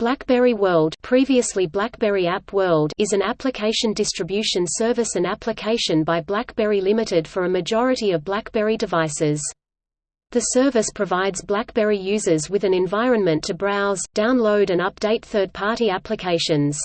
BlackBerry World previously BlackBerry App World is an application distribution service and application by BlackBerry Limited for a majority of BlackBerry devices. The service provides BlackBerry users with an environment to browse, download and update third-party applications.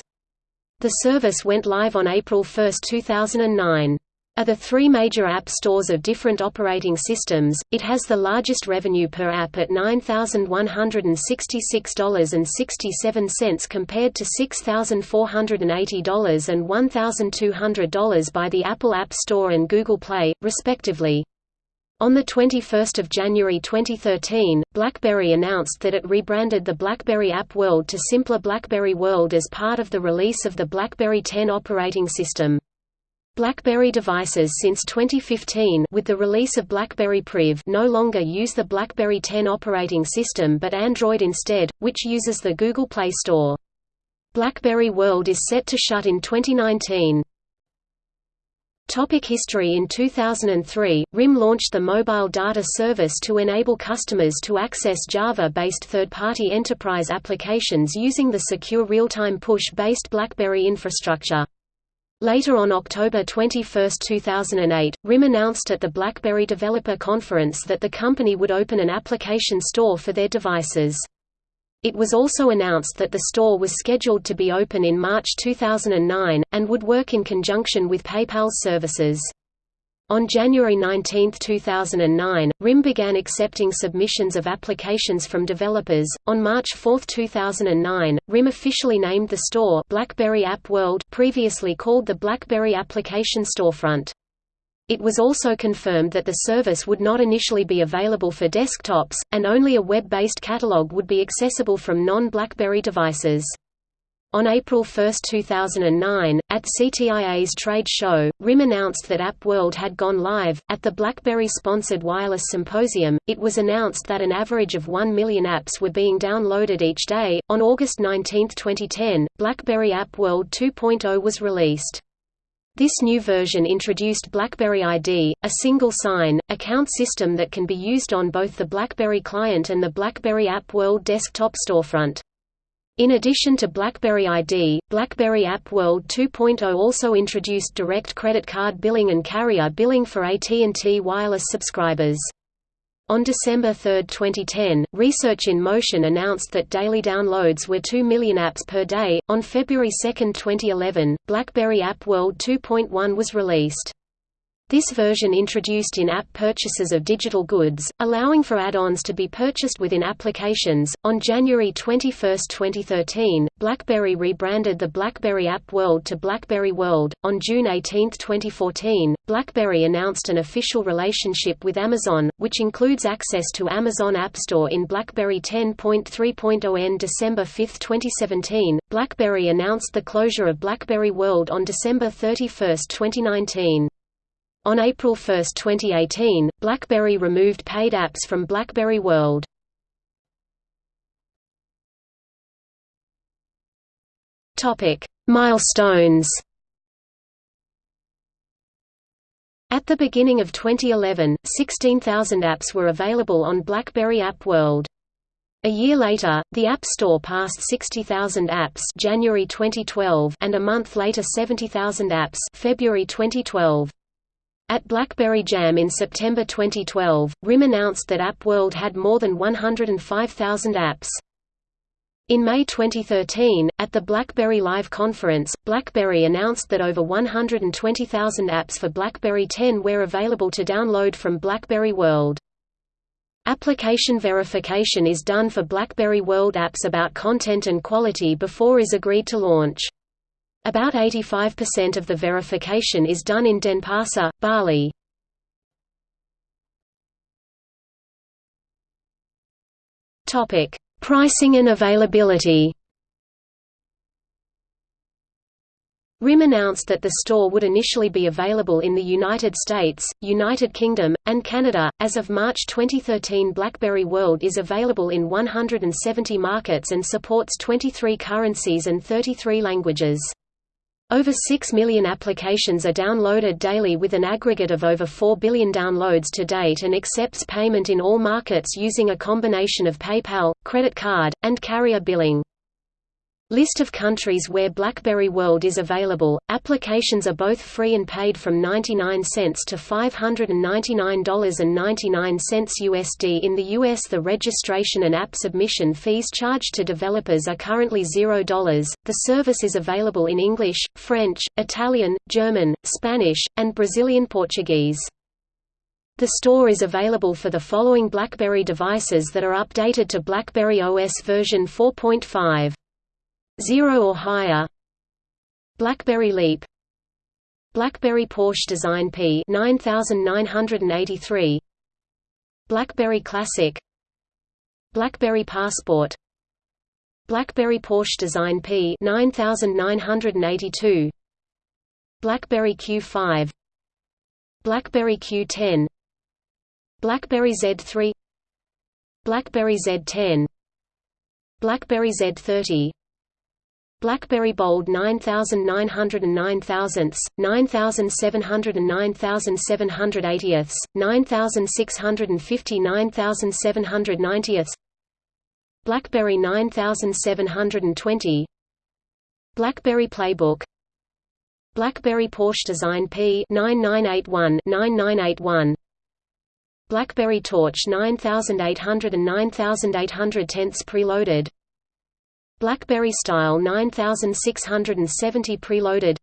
The service went live on April 1, 2009. Are the three major app stores of different operating systems, it has the largest revenue per app at $9,166.67 compared to $6,480 and $1,200 by the Apple App Store and Google Play, respectively. On 21 January 2013, BlackBerry announced that it rebranded the BlackBerry App World to simpler BlackBerry World as part of the release of the BlackBerry 10 operating system. BlackBerry devices since 2015 with the release of BlackBerry Priv no longer use the BlackBerry 10 operating system but Android instead, which uses the Google Play Store. BlackBerry World is set to shut in 2019. Topic history In 2003, RIM launched the Mobile Data Service to enable customers to access Java-based third-party enterprise applications using the secure real-time push-based BlackBerry infrastructure. Later on October 21, 2008, RIM announced at the BlackBerry Developer Conference that the company would open an application store for their devices. It was also announced that the store was scheduled to be open in March 2009, and would work in conjunction with PayPal's services. On January 19, 2009, RIM began accepting submissions of applications from developers. On March 4, 2009, RIM officially named the store BlackBerry App World, previously called the BlackBerry Application Storefront. It was also confirmed that the service would not initially be available for desktops, and only a web-based catalog would be accessible from non-BlackBerry devices. On April 1, 2009, at CTIA's trade show, RIM announced that App World had gone live. At the BlackBerry sponsored Wireless Symposium, it was announced that an average of 1 million apps were being downloaded each day. On August 19, 2010, BlackBerry App World 2.0 was released. This new version introduced BlackBerry ID, a single sign, account system that can be used on both the BlackBerry client and the BlackBerry App World desktop storefront. In addition to BlackBerry ID, BlackBerry App World 2.0 also introduced direct credit card billing and carrier billing for AT&T wireless subscribers. On December 3, 2010, Research in Motion announced that daily downloads were 2 million apps per day. On February 2, 2011, BlackBerry App World 2.1 was released. This version introduced in-app purchases of digital goods, allowing for add-ons to be purchased within applications. On January 21, 2013, BlackBerry rebranded the BlackBerry App World to BlackBerry World. On June 18, 2014, BlackBerry announced an official relationship with Amazon, which includes access to Amazon App Store in BlackBerry 10.3.0 n December 5, 2017. BlackBerry announced the closure of BlackBerry World on December 31, 2019. On April 1, 2018, BlackBerry removed paid apps from BlackBerry World. Topic: Milestones. At the beginning of 2011, 16,000 apps were available on BlackBerry App World. A year later, the App Store passed 60,000 apps January 2012 and a month later 70,000 apps February 2012. At BlackBerry Jam in September 2012, RIM announced that App World had more than 105,000 apps. In May 2013, at the BlackBerry Live conference, BlackBerry announced that over 120,000 apps for BlackBerry 10 were available to download from BlackBerry World. Application verification is done for BlackBerry World apps about content and quality before is agreed to launch. About 85% of the verification is done in Denpasar, Bali. Topic: Pricing and availability. RIM announced that the store would initially be available in the United States, United Kingdom, and Canada. As of March 2013, BlackBerry World is available in 170 markets and supports 23 currencies and 33 languages. Over 6 million applications are downloaded daily with an aggregate of over 4 billion downloads to date and accepts payment in all markets using a combination of PayPal, credit card, and carrier billing. List of countries where BlackBerry World is available. Applications are both free and paid from 99 cents to $599.99 USD in the US. The registration and app submission fees charged to developers are currently $0. The service is available in English, French, Italian, German, Spanish, and Brazilian Portuguese. The store is available for the following BlackBerry devices that are updated to BlackBerry OS version 4.5. 0 or higher. BlackBerry Leap. BlackBerry Porsche Design P 9983 BlackBerry Classic. BlackBerry Passport. BlackBerry Porsche Design P 9982 BlackBerry Q5 BlackBerry Q10 BlackBerry Z3 BlackBerry Z10 BlackBerry Z30 BlackBerry Bold 9909 thousandths, 9709 7780ths, 9650 9790ths BlackBerry 9720 BlackBerry Playbook BlackBerry Porsche Design P 9981 9981 BlackBerry Torch 9800 and 9800 tenths preloaded BlackBerry Style 9670 preloaded.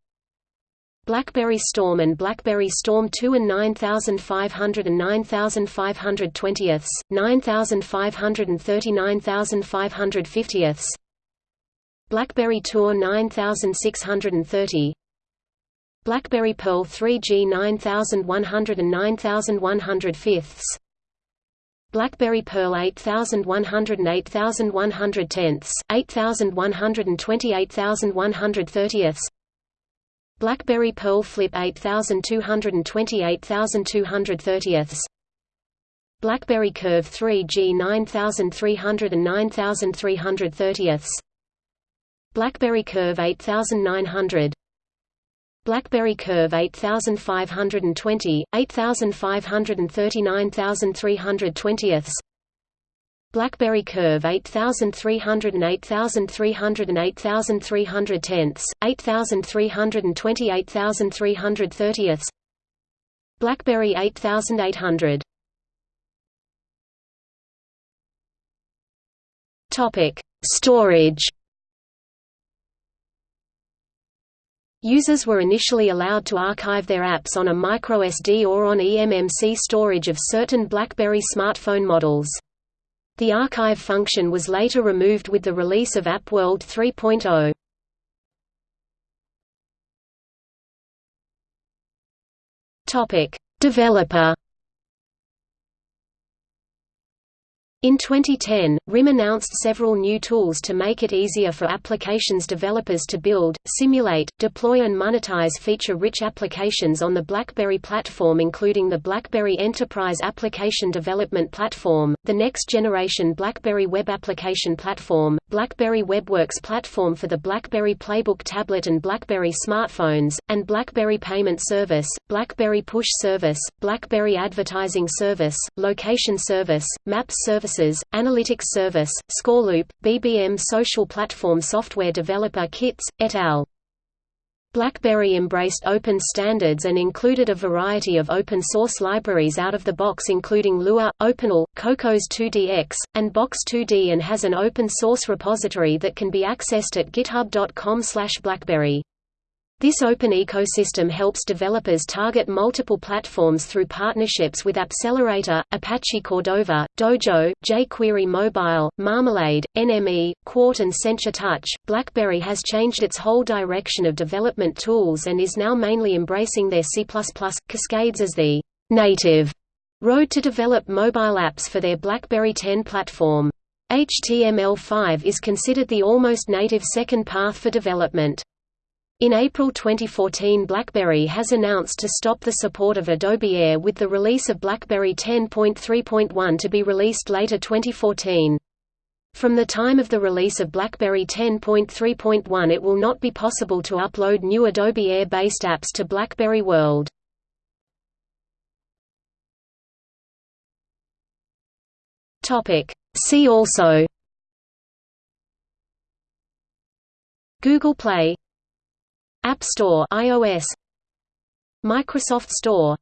BlackBerry Storm and BlackBerry Storm 2 and 9500 and 9520ths, 9530 9550ths BlackBerry Tour 9630 BlackBerry Pearl 3G 9100 and 9105ths BlackBerry Pearl 8100 and 8100 tenths, 8120 8130ths BlackBerry Pearl Flip 8220 8230ths BlackBerry Curve 3G 9300 and 9330ths BlackBerry Curve 8900 BlackBerry Curve 8520, 8539,320ths BlackBerry Curve 8300 and 8300 and 8300 tenths, 8320 8330ths BlackBerry 8800 Topic: Storage Users were initially allowed to archive their apps on a microSD or on eMMC storage of certain BlackBerry smartphone models. The archive function was later removed with the release of AppWorld 3.0. Topic: Developer In 2010, RIM announced several new tools to make it easier for applications developers to build, simulate, deploy and monetize feature-rich applications on the BlackBerry platform including the BlackBerry Enterprise Application Development Platform, the next-generation BlackBerry Web Application Platform, BlackBerry WebWorks platform for the BlackBerry Playbook tablet and BlackBerry smartphones, and BlackBerry Payment Service, BlackBerry Push Service, BlackBerry Advertising Service, Location Service, Maps Service Services, Analytics Service, ScoreLoop, BBM Social Platform Software Developer Kits, et al. BlackBerry embraced open standards and included a variety of open-source libraries out of the box including Lua, OpenAL, Cocos 2DX, and Box2D and has an open-source repository that can be accessed at github.com blackberry. This open ecosystem helps developers target multiple platforms through partnerships with Appcelerator, Apache Cordova, Dojo, jQuery Mobile, Marmalade, NME, Qt and Sencha Touch. BlackBerry has changed its whole direction of development tools and is now mainly embracing their C++ Cascades as the native road to develop mobile apps for their BlackBerry 10 platform. HTML5 is considered the almost native second path for development. In April 2014 BlackBerry has announced to stop the support of Adobe Air with the release of BlackBerry 10.3.1 to be released later 2014. From the time of the release of BlackBerry 10.3.1 it will not be possible to upload new Adobe Air-based apps to BlackBerry World. See also Google Play App Store iOS Microsoft Store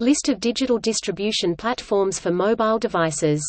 List of digital distribution platforms for mobile devices